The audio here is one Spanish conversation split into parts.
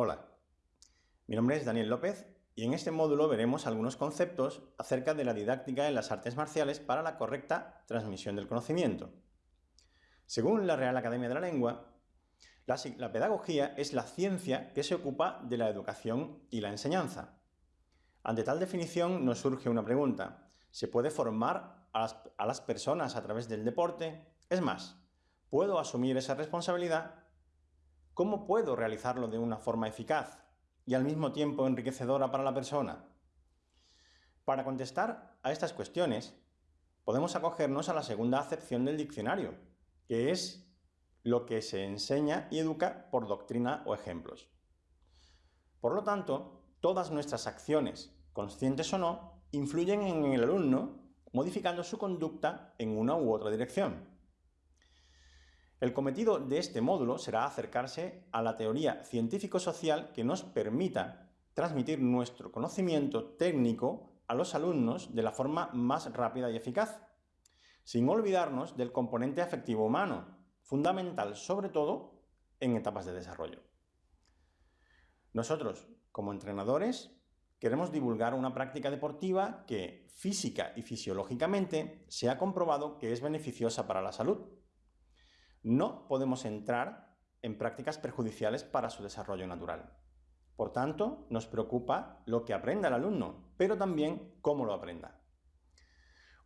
Hola, mi nombre es Daniel López y en este módulo veremos algunos conceptos acerca de la didáctica en las artes marciales para la correcta transmisión del conocimiento. Según la Real Academia de la Lengua, la, pedagogía es la ciencia que se ocupa de la educación y la enseñanza. Ante tal definición nos surge una pregunta. ¿Se puede formar a las personas a través del deporte? Es más, ¿puedo asumir esa responsabilidad ¿Cómo puedo realizarlo de una forma eficaz y al mismo tiempo enriquecedora para la persona? Para contestar a estas cuestiones, podemos acogernos a la segunda acepción del diccionario, que es lo que se enseña y educa por doctrina o ejemplos. Por lo tanto, todas nuestras acciones, conscientes o no, influyen en el alumno, modificando su conducta en una u otra dirección. El cometido de este módulo será acercarse a la teoría científico-social que nos permita transmitir nuestro conocimiento técnico a los alumnos de la forma más rápida y eficaz, sin olvidarnos del componente afectivo humano, fundamental sobre todo en etapas de desarrollo. Nosotros, como entrenadores, queremos divulgar una práctica deportiva que física y fisiológicamente se ha comprobado que es beneficiosa para la salud, no podemos entrar en prácticas perjudiciales para su desarrollo natural. Por tanto, nos preocupa lo que aprenda el alumno, pero también cómo lo aprenda.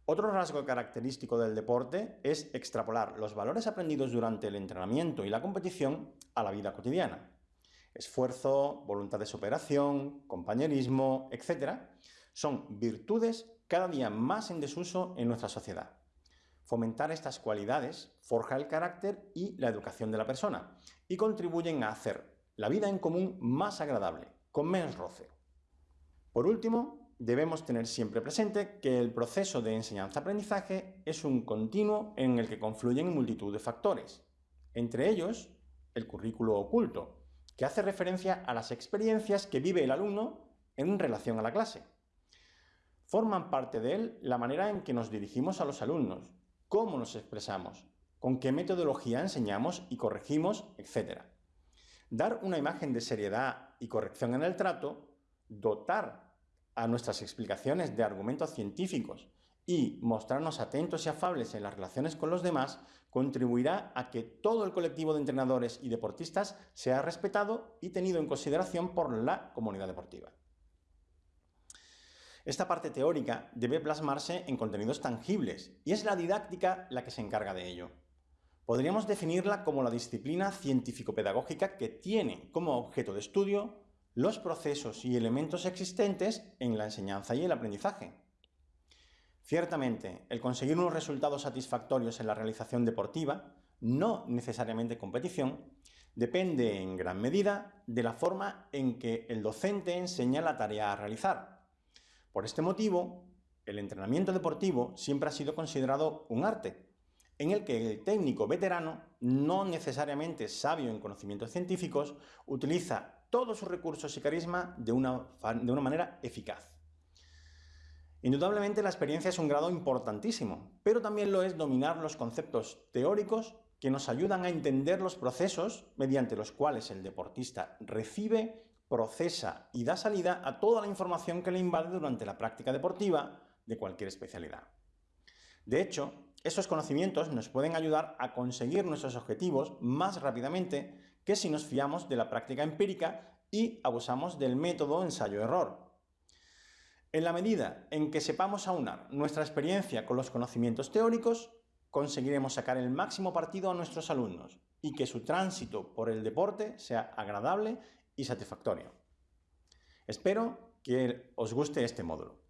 Otro rasgo característico del deporte es extrapolar los valores aprendidos durante el entrenamiento y la competición a la vida cotidiana. Esfuerzo, voluntad de superación, compañerismo, etc. son virtudes cada día más en desuso en nuestra sociedad. Fomentar estas cualidades forja el carácter y la educación de la persona y contribuyen a hacer la vida en común más agradable, con menos roce. Por último, debemos tener siempre presente que el proceso de enseñanza-aprendizaje es un continuo en el que confluyen multitud de factores, entre ellos el currículo oculto, que hace referencia a las experiencias que vive el alumno en relación a la clase. Forman parte de él la manera en que nos dirigimos a los alumnos, cómo nos expresamos, con qué metodología enseñamos y corregimos, etc. Dar una imagen de seriedad y corrección en el trato, dotar a nuestras explicaciones de argumentos científicos y mostrarnos atentos y afables en las relaciones con los demás contribuirá a que todo el colectivo de entrenadores y deportistas sea respetado y tenido en consideración por la comunidad deportiva. Esta parte teórica debe plasmarse en contenidos tangibles, y es la didáctica la que se encarga de ello. Podríamos definirla como la disciplina científico-pedagógica que tiene como objeto de estudio los procesos y elementos existentes en la enseñanza y el aprendizaje. Ciertamente, el conseguir unos resultados satisfactorios en la realización deportiva, no necesariamente competición, depende en gran medida de la forma en que el docente enseña la tarea a realizar, por este motivo, el entrenamiento deportivo siempre ha sido considerado un arte, en el que el técnico veterano, no necesariamente sabio en conocimientos científicos, utiliza todos sus recursos y carisma de una, de una manera eficaz. Indudablemente la experiencia es un grado importantísimo, pero también lo es dominar los conceptos teóricos que nos ayudan a entender los procesos mediante los cuales el deportista recibe procesa y da salida a toda la información que le invade durante la práctica deportiva de cualquier especialidad. De hecho, esos conocimientos nos pueden ayudar a conseguir nuestros objetivos más rápidamente que si nos fiamos de la práctica empírica y abusamos del método ensayo-error. En la medida en que sepamos aunar nuestra experiencia con los conocimientos teóricos, conseguiremos sacar el máximo partido a nuestros alumnos y que su tránsito por el deporte sea agradable y satisfactorio. Espero que os guste este módulo.